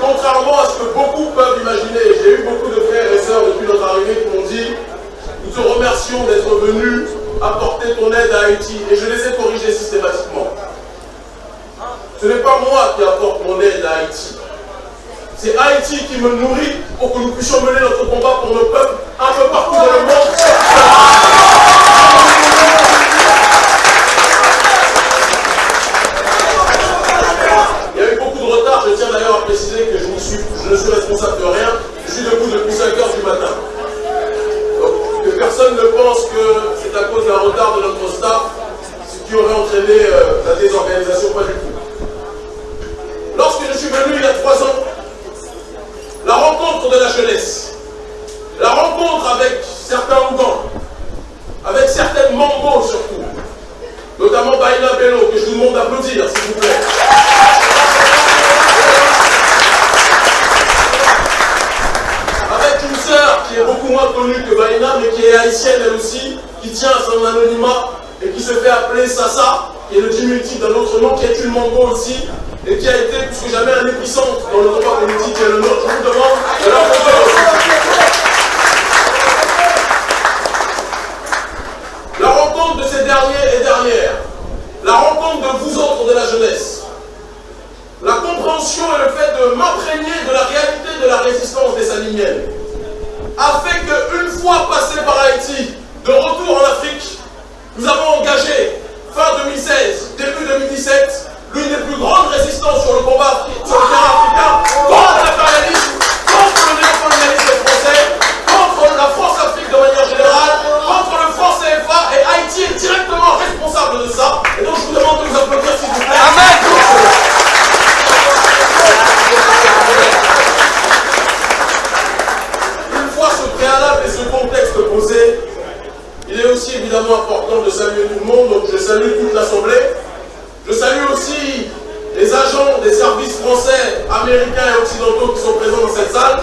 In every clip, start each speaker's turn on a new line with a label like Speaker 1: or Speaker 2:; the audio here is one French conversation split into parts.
Speaker 1: contrairement à ce que beaucoup peuvent imaginer, j'ai eu beaucoup de frères et sœurs depuis notre arrivée qui m'ont dit nous te remercions d'être venu apporter ton aide à Haïti et je les ai corrigés systématiquement. Ce n'est pas moi qui apporte mon aide à Haïti. C'est Haïti qui me nourrit pour que nous puissions mener notre combat pour nos peuples un peu partout dans le monde. Je ne suis responsable de rien, je suis debout depuis 5 heures du matin. Donc, que personne ne pense que c'est à cause d'un retard de notre staff, ce qui aurait entraîné euh, la désorganisation, pas du tout. Lorsque je suis venu il y a trois ans, la rencontre de la jeunesse, la rencontre avec certains Ougans, avec certaines Mambos surtout, notamment Baïna Bello, que je vous demande d'applaudir, s'il vous plaît. Avec une sœur qui est beaucoup moins connue que Baïna, mais qui est haïtienne elle aussi, qui tient à son anonymat et qui se fait appeler Sassa, qui est le diminutif d'un autre nom, qui est une Mambo aussi, et qui a été plus que jamais un épicentre dans le combat politique qui est le nôtre. Je vous demande de l'applaudir. La rencontre de ces derniers et dernières, la rencontre de vous autres de la jeunesse, la compréhension et le fait de m'imprégner de la réalité de la résistance des Saliniennes, a fait qu'une fois Haïti, de retour salue toute l'Assemblée. Je salue aussi les agents des services français, américains et occidentaux qui sont présents dans cette salle.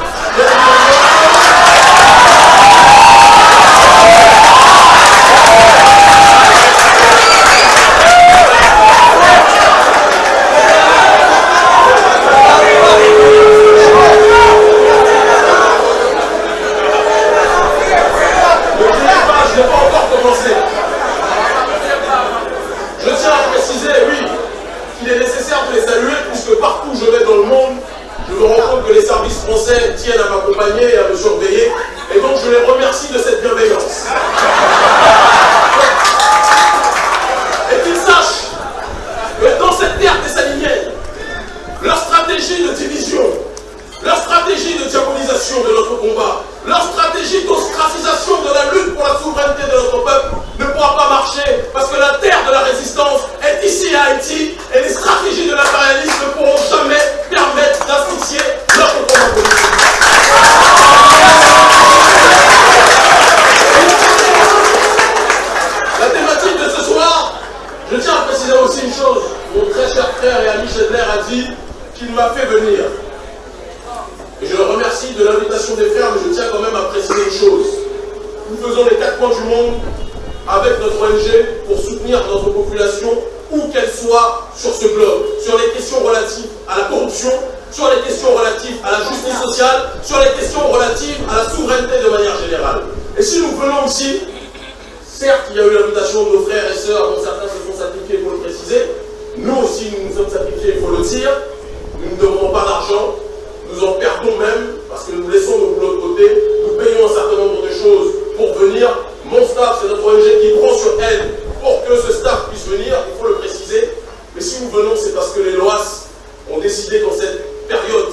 Speaker 1: M'a fait venir. Et je le remercie de l'invitation des frères, mais je tiens quand même à préciser une chose. Nous faisons les quatre coins du monde avec notre ONG pour soutenir notre population, où qu'elle soit sur ce globe, sur les questions relatives à la corruption, sur les questions relatives à la justice sociale, sur les questions relatives à la souveraineté de manière générale. Et si nous venons ici, certes, il y a eu l'invitation de nos frères et sœurs, dont certains se sont sacrifiés, faut le préciser. Nous aussi, nous nous sommes sacrifiés, il faut le dire. Nous ne devons pas d'argent, nous en perdons même parce que nous laissons nos boulots de côté, nous payons un certain nombre de choses pour venir. Mon staff, c'est notre ONG qui prend sur elle pour que ce staff puisse venir, il faut le préciser. Mais si nous venons, c'est parce que les LOAS ont décidé qu'en cette période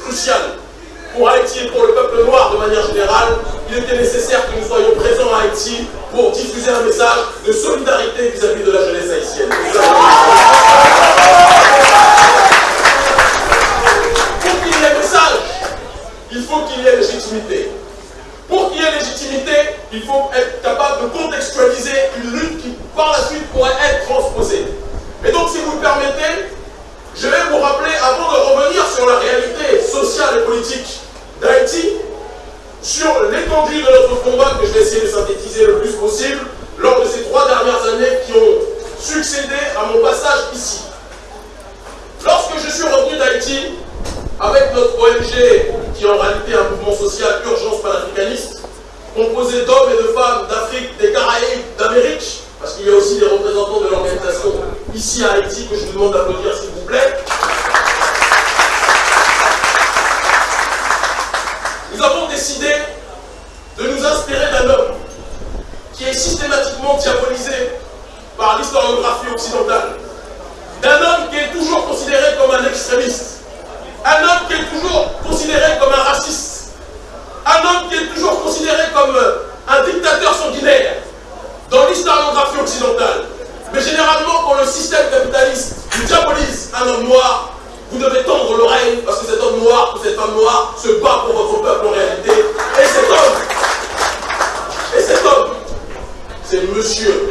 Speaker 1: cruciale pour Haïti et pour le peuple noir de manière générale, il était nécessaire que nous soyons présents à Haïti pour diffuser un message de solidarité vis-à-vis de la jeunesse haïtienne. il faut qu'il y ait légitimité. Pour qu'il y ait légitimité, il faut être capable de contextualiser une lutte qui, par la suite, pourrait être transposée. Et donc, si vous me permettez, je vais vous rappeler, avant de revenir sur la réalité sociale et politique d'Haïti, sur l'étendue de notre combat que je vais essayer de synthétiser le plus possible lors de ces trois dernières années qui ont succédé à mon passage ici. Lorsque je suis revenu d'Haïti, avec notre ONG, qui est en réalité un mouvement social urgence panafricaniste, composé d'hommes et de femmes d'Afrique, des Caraïbes, d'Amérique, parce qu'il y a aussi des représentants de l'organisation ici à Haïti que je vous demande d'applaudir s'il vous plaît. Nous avons décidé de nous inspirer d'un homme qui est systématiquement diabolisé par l'historiographie occidentale, d'un homme qui est toujours considéré comme un extrémiste, un homme qui est toujours considéré comme un raciste, un homme qui est toujours considéré comme euh, un dictateur sanguinaire dans l'historiographie occidentale. Mais généralement, quand le système capitaliste vous diabolise un homme noir, vous devez tendre l'oreille parce que cet homme noir ou cette femme noire se bat pour votre peuple en réalité. Et cet homme, et cet homme, c'est monsieur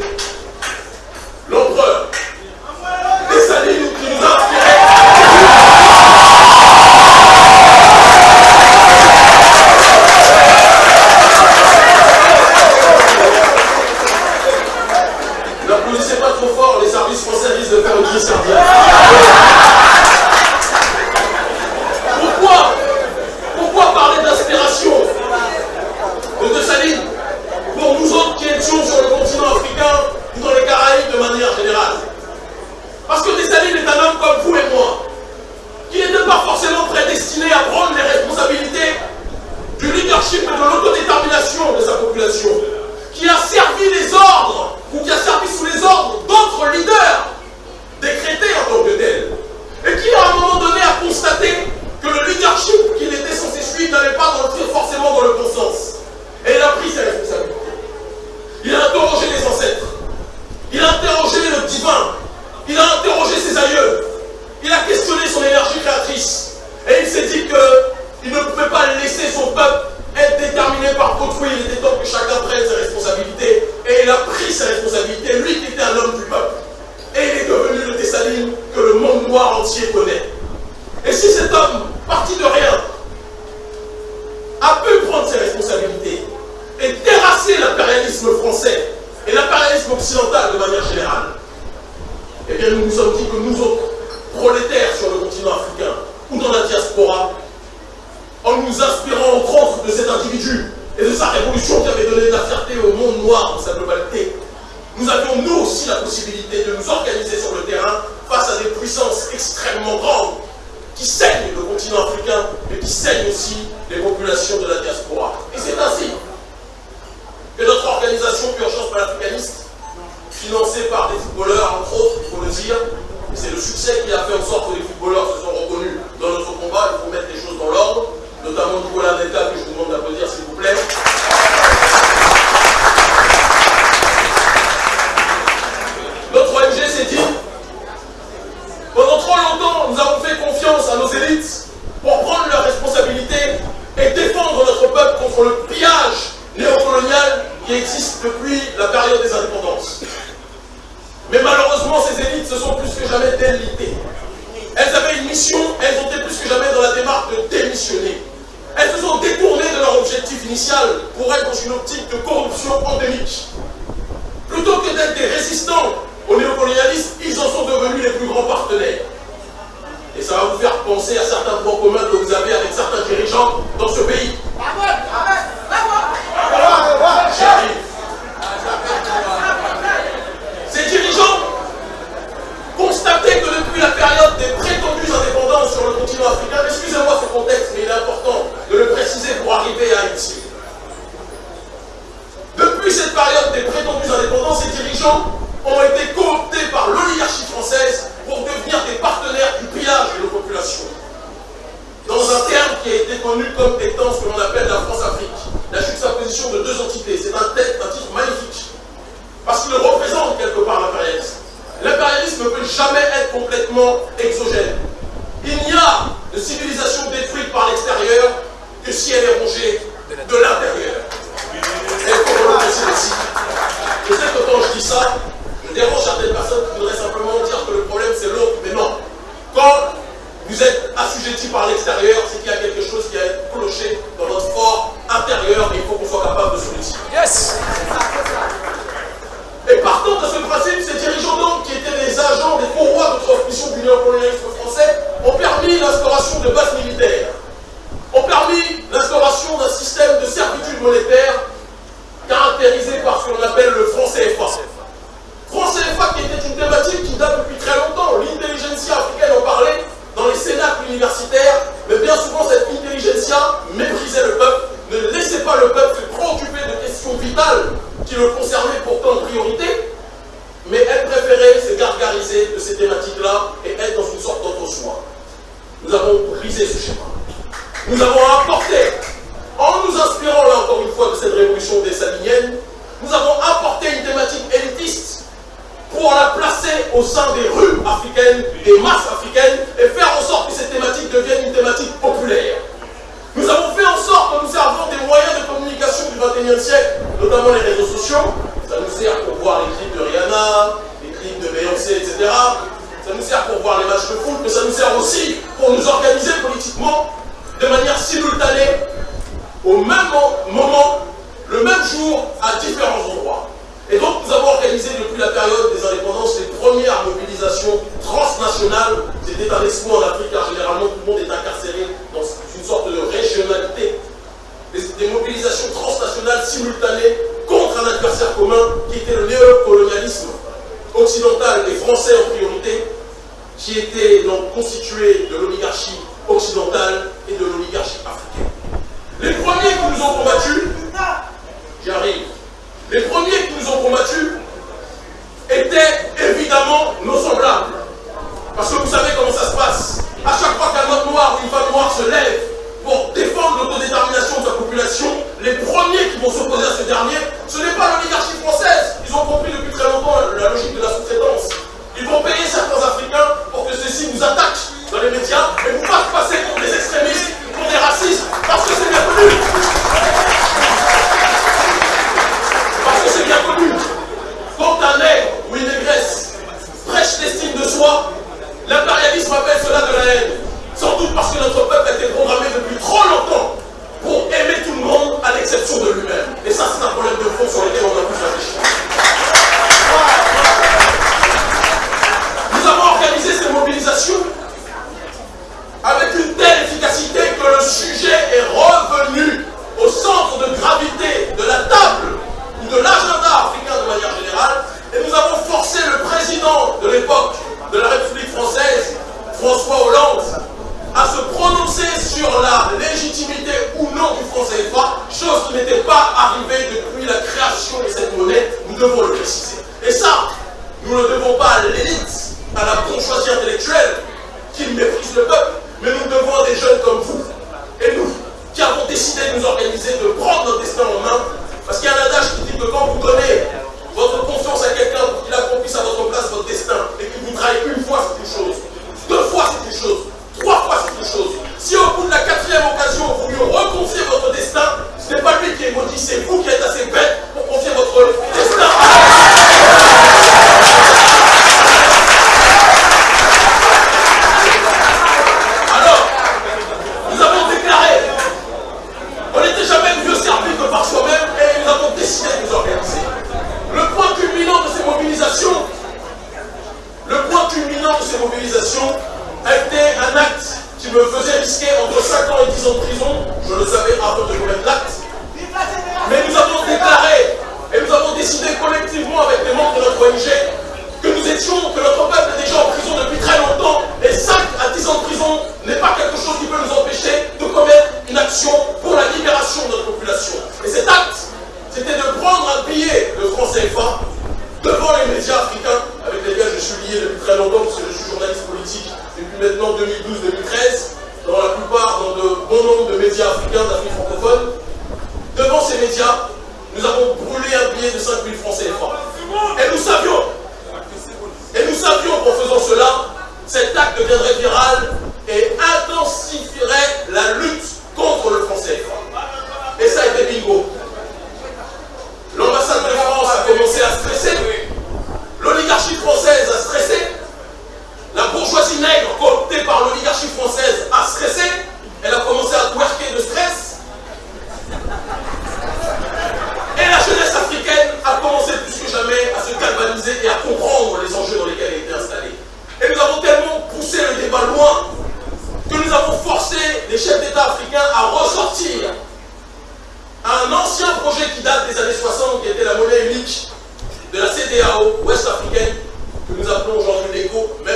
Speaker 1: être complètement exogène. Il n'y a de civilisation détruite par l'extérieur que si elle est rongée de l'intérieur. Et pour le préciser ici, je sais que quand je dis ça, je dérange certaines personnes qui voudraient simplement dire que le problème c'est l'autre, mais non. Quand vous êtes assujetti par l'extérieur, c'est qu'il y a quelque chose qui a cloché dans notre fort intérieur et il faut qu'on soit capable de se
Speaker 2: Yes
Speaker 1: Et partant de ce principe, ces dirigeants donc, qui étaient des agents, des pourrois de transmission du néocolonialisme français, ont permis l'instauration de bases militaires, ont permis l'instauration d'un système de servitude monétaire caractérisé par ce qu'on appelle le franc CFA. Franc CFA qui était une thématique qui date depuis très longtemps. L'intelligentsia africaine en parlait dans les cénacles universitaires, mais bien souvent cette intelligentsia méprisait le peuple, ne laissait pas le peuple se préoccuper de questions vitales qui le concernaient pourtant en priorité, mais elle préférait se gargariser de ces thématiques-là et être dans une sorte d'auto-soi. Nous avons brisé ce schéma. Nous avons apporté, en nous inspirant là encore une fois de cette révolution des Saliniennes, nous avons apporté une thématique élitiste pour la placer au sein des rues africaines, des masses africaines, et faire en sorte que cette thématique devienne une thématique populaire. Nous avons fait en sorte, en nous servant des moyens de communication du XXIe siècle, notamment les réseaux sociaux, ça nous sert pour voir les clips de Rihanna, les clips de Beyoncé, etc. Ça nous sert pour voir les matchs de foot, mais ça nous sert aussi pour nous organiser politiquement de manière simultanée, au même moment, le même jour, à différents endroits. Et donc nous avons organisé depuis la période des indépendances les premières mobilisations transnationales. C'était un exploit en Afrique car généralement tout le monde est incarcéré dans une sorte de régionalité. Des mobilisations transnationales simultanées contre un adversaire commun qui était le néocolonialisme occidental et français en priorité, qui était donc constitué de l'oligarchie occidentale et de l'oligarchie africaine. Les premiers qui nous ont combattus, j'y arrive, les premiers qui nous ont combattus étaient évidemment nos semblables. Parce que vous savez comment ça se passe. À chaque fois qu'un homme noir ou une femme noire se lève pour défendre l'autodétermination de sa population, les premiers qui vont s'opposer à ce dernier, ce n'est pas l'oligarchie nous attaquent dans les médias et vous fassent passer pour des extrémistes, pour des racistes, parce que c'est bien connu. Parce que c'est bien connu. Quand un nègre ou une négresse prêche l'estime de soi, l'impérialisme appelle cela de la haine. Sans doute parce que notre peuple a été programmé depuis trop longtemps pour aimer tout le monde à l'exception de lui-même. Et ça, c'est un problème de fond sur lequel on a François Hollande, à se prononcer sur la légitimité ou non du franc CFA, chose qui n'était pas arrivée depuis la création de cette monnaie, nous devons le préciser. Et ça, nous ne devons pas à l'élite, à la bourgeoisie intellectuelle, qui méprise le peuple, mais nous devons à des jeunes comme vous, et nous, qui avons décidé de nous organiser, de prendre notre destin en main, parce qu'il y a un adage qui dit que quand vous donnez votre confiance à quelqu'un pour qu'il accomplisse à votre place votre destin, et qu'il vous trahit une fois, c'est une chose, fois, c'est une chose, trois fois, c'est une chose. Si au bout de la quatrième occasion, vous lui reconfiez votre destin, ce n'est pas lui qui est maudit, c'est vous qui êtes assez bête pour confier votre destin n'est pas quelque chose qui peut nous empêcher de commettre une action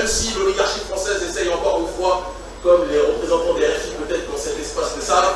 Speaker 1: si l'oligarchie française essaye encore une fois, comme les représentants des RFI peut-être dans cet espace le savent,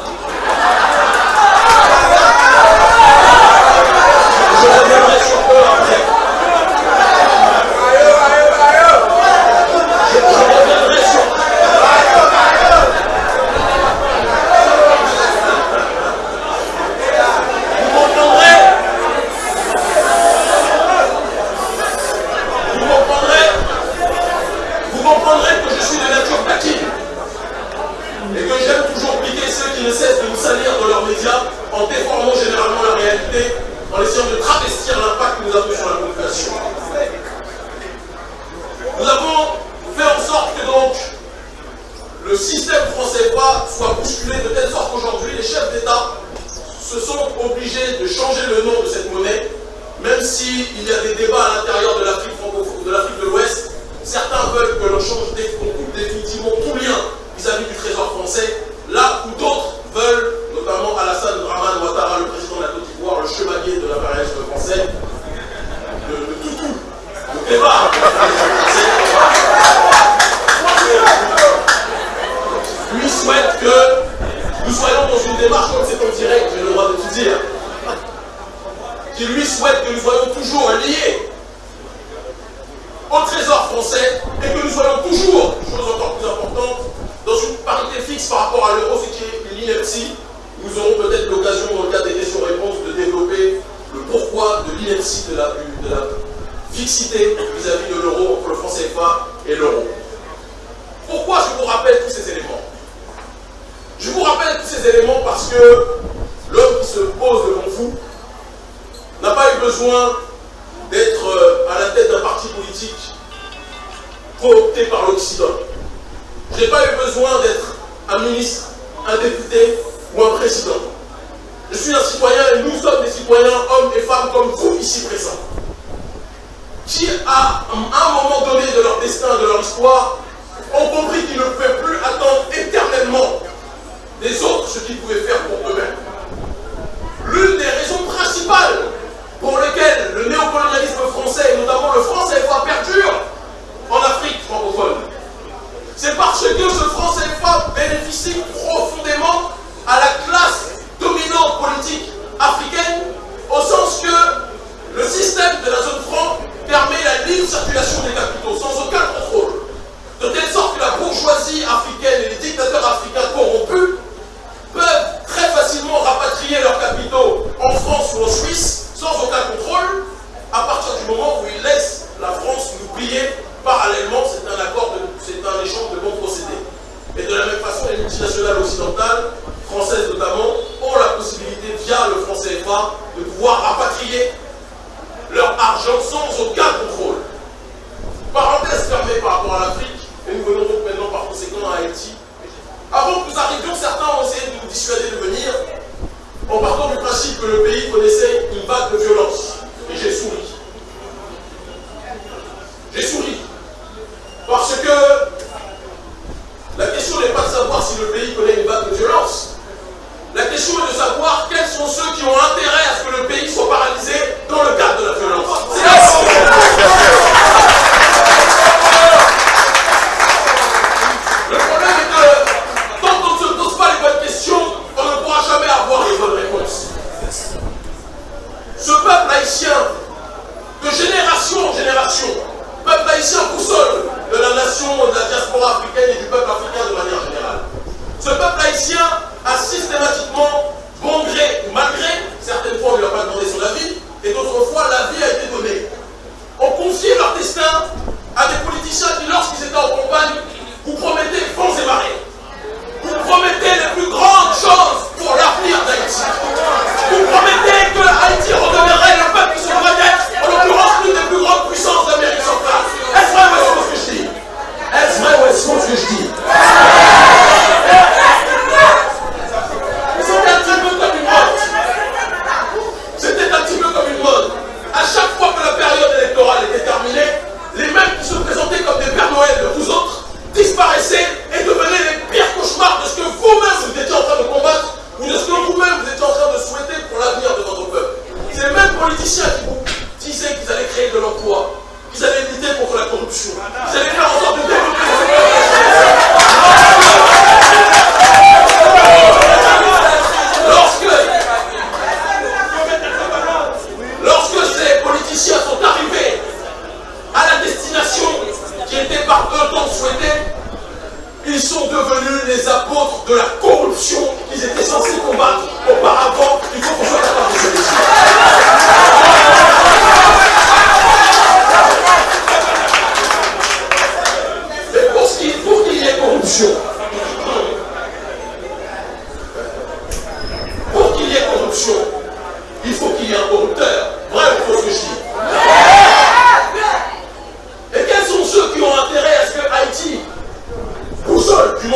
Speaker 1: tipo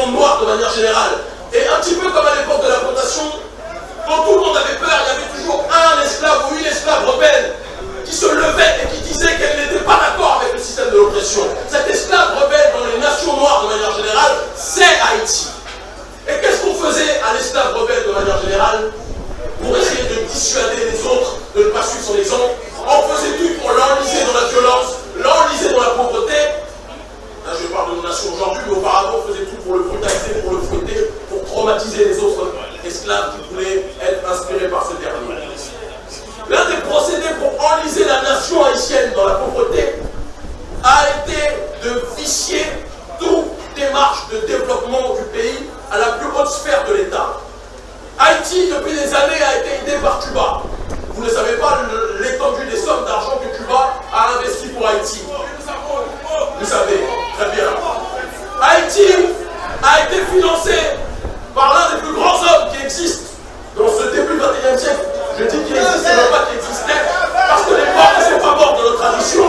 Speaker 1: noir de manière générale. Et un petit peu comme à l'époque de la plantation, quand tout le monde avait peur, il y avait toujours un esclave ou une esclave rebelle qui se levait et qui disait qu'elle n'était pas d'accord avec le système de l'oppression. Cet esclave rebelle dans les nations noires de manière générale, c'est Haïti. Et qu'est-ce qu'on faisait à l'esclave rebelle de manière générale? Pour essayer de dissuader les autres de ne pas suivre son exemple On faisait tout pour l'enliser dans la violence, l'enliser dans la pauvreté, Je parle de nos nations aujourd'hui, mais auparavant, on faisait tout pour le brutaliser, pour le fouetter, pour traumatiser les autres esclaves qui voulaient être inspirés par ce dernier. L'un des procédés pour enliser la nation haïtienne dans la pauvreté a été de vicier toute démarche de développement du pays à la plus haute sphère de l'État. Haïti, depuis des années, a été aidé par Cuba. Vous ne savez pas l'étendue des sommes d'argent que Cuba a investi pour Haïti. Vous savez, très bien. Haïti a été financé par l'un des plus grands hommes qui existent dans ce début du XXIe siècle. Je dis qu'il existait, non pas qu'il existait, parce que les morts ne sont pas morts de notre tradition.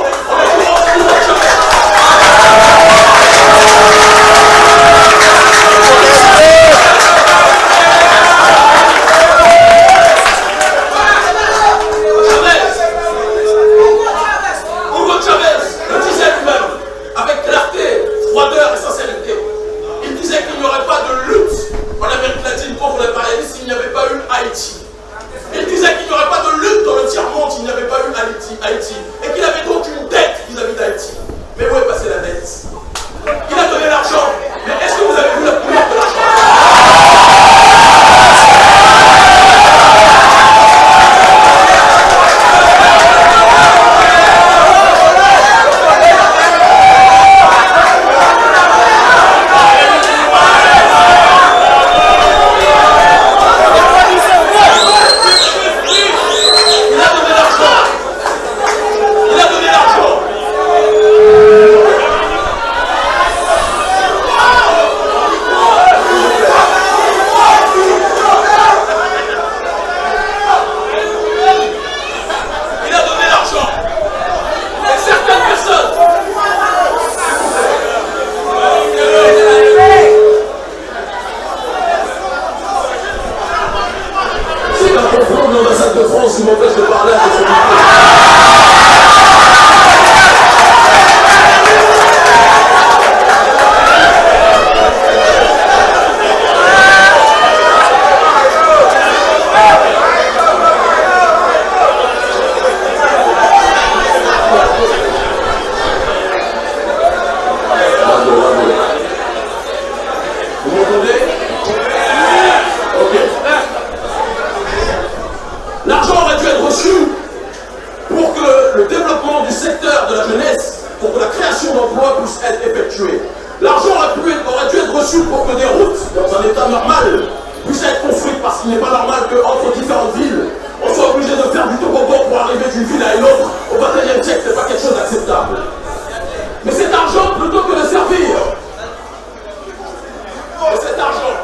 Speaker 1: Mais cet argent,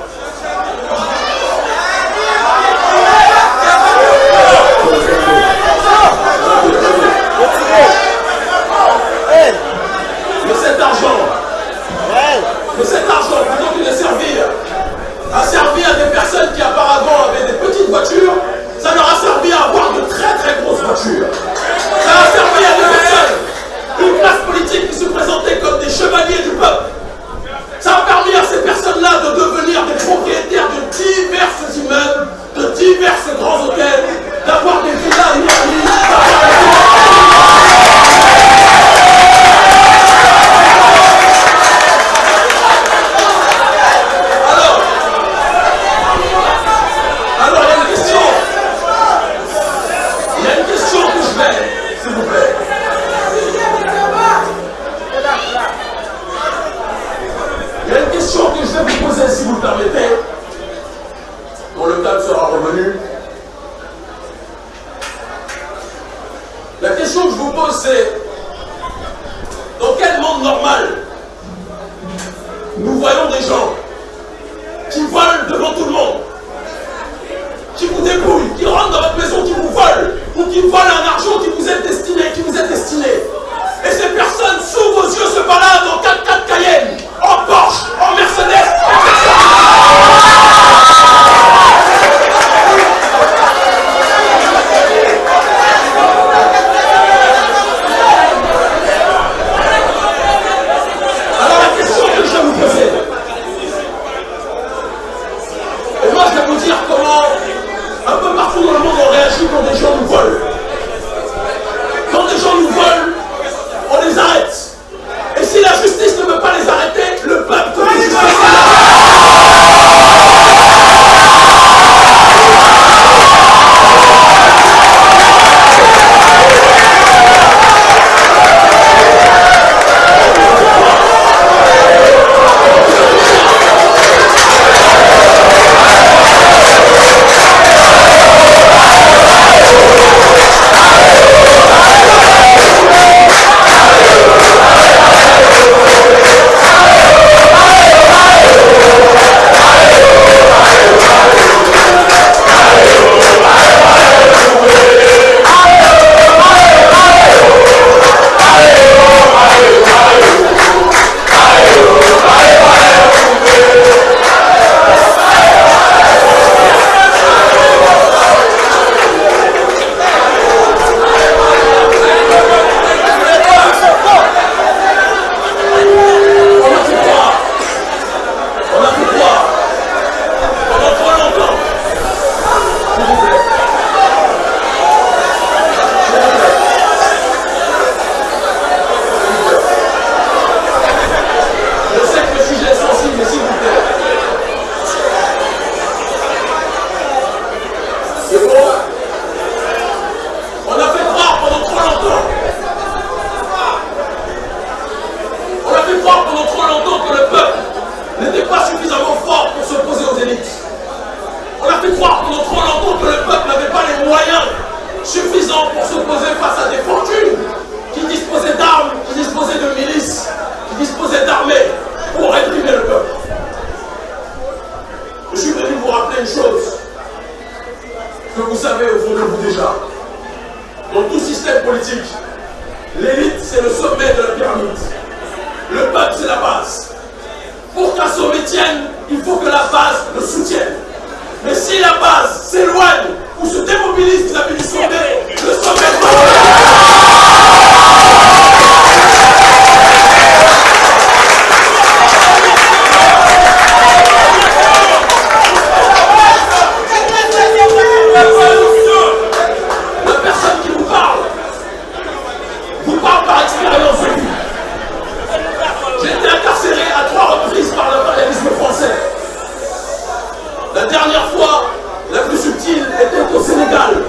Speaker 1: 하면서 suffisamment fort pour s'opposer aux élites. On a fait croire pendant trop longtemps que le peuple n'avait pas les moyens suffisants pour s'opposer face à des fortunes qui disposaient d'armes, qui disposaient de milices, qui disposaient d'armées pour réprimer le peuple. Je suis venu vous rappeler une chose que vous savez au fond de vous déjà. Dans tout système politique, l'élite c'est le sommet de la pyramide. Le peuple c'est la base. Pour qu'un sommet tienne, il faut que la base le soutienne. Mais si la base s'éloigne ou se démobilise vis-à-vis du sommet, le sommet va God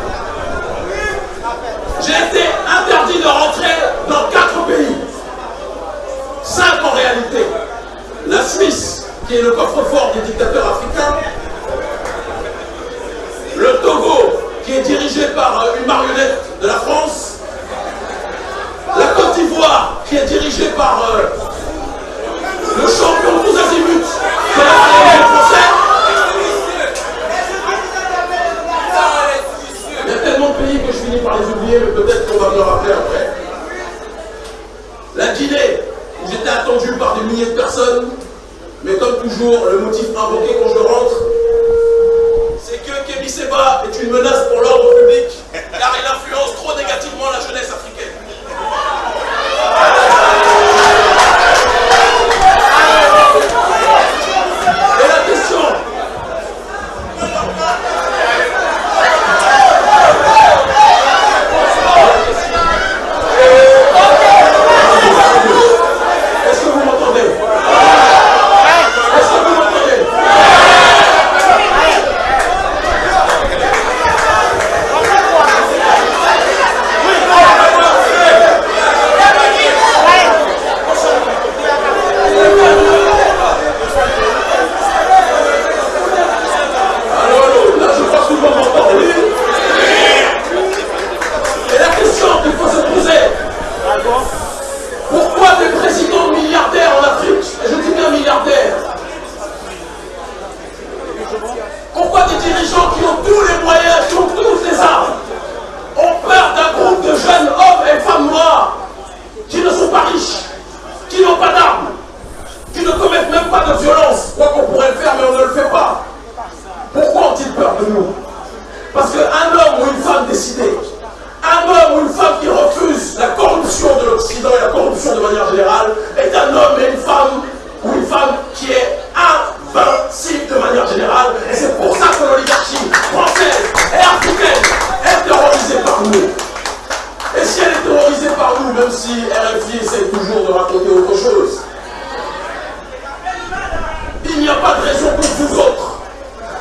Speaker 1: pas de raison pour vous autres,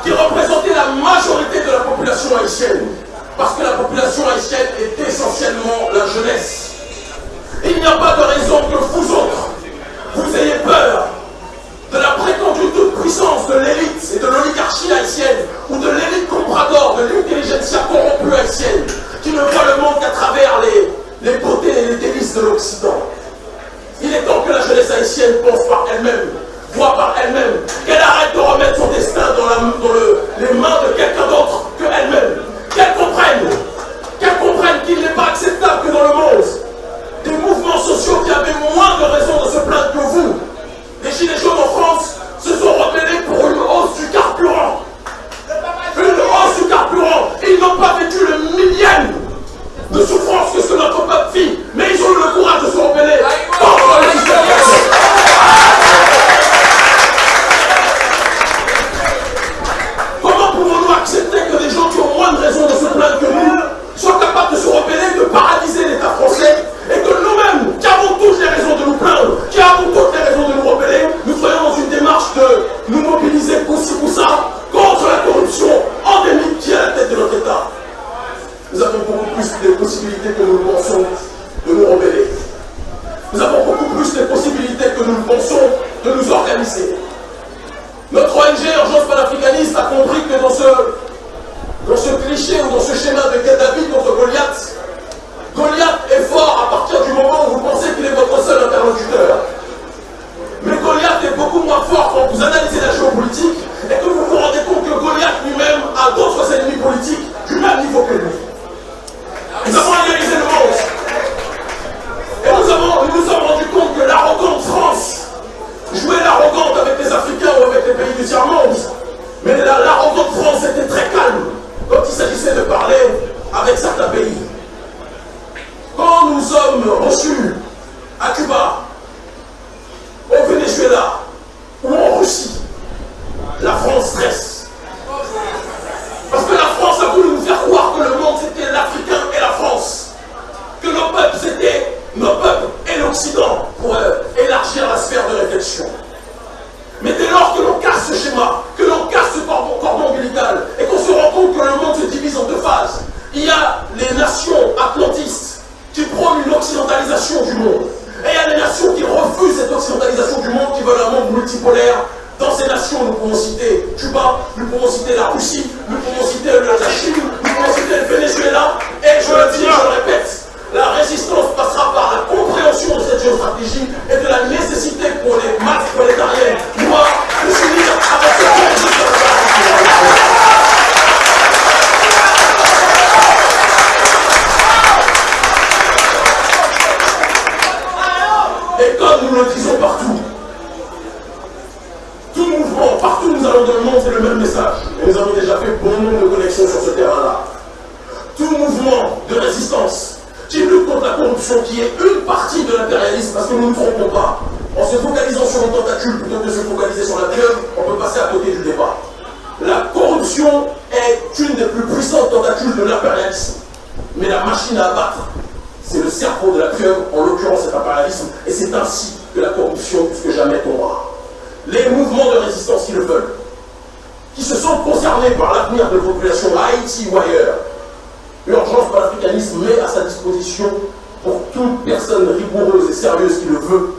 Speaker 1: qui représentez la majorité de la population haïtienne, parce que la population haïtienne est essentiellement la jeunesse. Il n'y a pas de raison que vous autres, vous ayez peur de la prétendue toute puissance de l'élite et de l'oligarchie haïtienne, ou de l'élite comprador, de l'intelligentsia corrompue haïtienne, qui ne voit le monde qu'à travers les, les beautés et les délices de l'Occident. Il est temps que la jeunesse haïtienne pense par elle-même voit par elle-même, qu'elle arrête de remettre son destin dans, les mains de quelqu'un d'autre que elle-même, qu'elle comprenne, qu'elle comprenne qu'il n'est pas acceptable que dans le monde, des mouvements sociaux qui avaient moins de raisons de se plaindre que vous, les Gilets jaunes en France, se sont rebellés pour une hausse du carburant. Une hausse du carburant. Ils n'ont pas vécu le millième de souffrance que ce notre peuple vit, mais ils ont eu le courage de se rebeller contre le moins de se plaindre que nous. Soient capables de se rebeller, de paralyser on peut passer à côté du débat. La corruption est une des plus puissantes tentacules de l'impérialisme. Mais la machine à abattre, c'est le cerveau de la pieuvre, en l'occurrence cet impérialisme, et c'est ainsi que la corruption plus que jamais tombera. Les mouvements de résistance qui le veulent, qui se sentent concernés par l'avenir de la population à Haïti ou ailleurs, L'urgence panafricanisme met à sa disposition, pour toute personne rigoureuse et sérieuse qui le veut,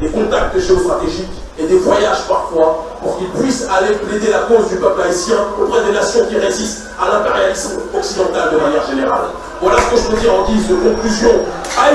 Speaker 1: des contacts géostratégiques et des voyages parfois pour qu'ils puissent aller plaider la cause du peuple haïtien auprès des nations qui résistent à l'impérialisme occidental de manière générale. Voilà ce que je peux dire en guise de conclusion. À